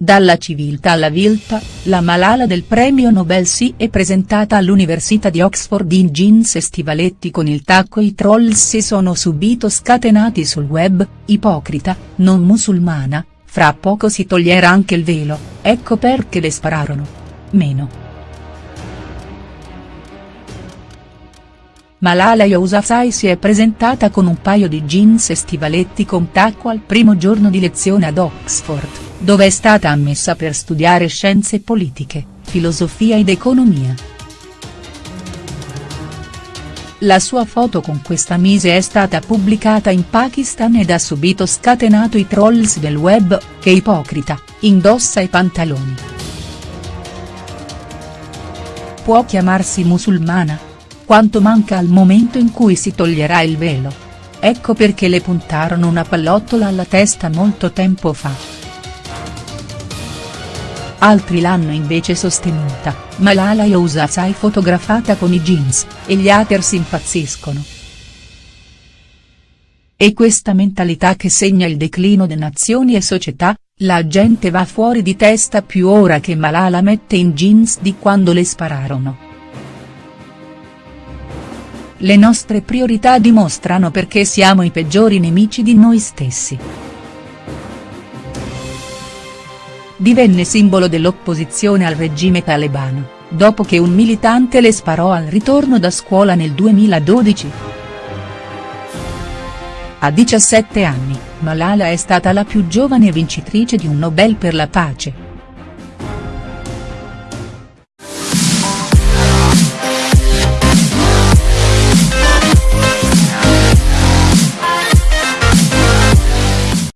Dalla civiltà alla viltà, la Malala del premio Nobel si è presentata all'Università di Oxford in jeans e stivaletti con il tacco i trolls si sono subito scatenati sul web, ipocrita, non musulmana, fra poco si toglierà anche il velo, ecco perché le spararono. Meno. Malala Yousafzai si è presentata con un paio di jeans e stivaletti con tacco al primo giorno di lezione ad Oxford dove è stata ammessa per studiare scienze politiche, filosofia ed economia. La sua foto con questa mise è stata pubblicata in Pakistan ed ha subito scatenato i trolls del web, che ipocrita, indossa i pantaloni. Può chiamarsi musulmana? Quanto manca al momento in cui si toglierà il velo? Ecco perché le puntarono una pallottola alla testa molto tempo fa. Altri l'hanno invece sostenuta, Malala Yousafzai fotografata con i jeans, e gli haters impazziscono. E questa mentalità che segna il declino di nazioni e società, la gente va fuori di testa più ora che Malala mette in jeans di quando le spararono. Le nostre priorità dimostrano perché siamo i peggiori nemici di noi stessi divenne simbolo dell'opposizione al regime talebano, dopo che un militante le sparò al ritorno da scuola nel 2012. A 17 anni, Malala è stata la più giovane vincitrice di un Nobel per la pace.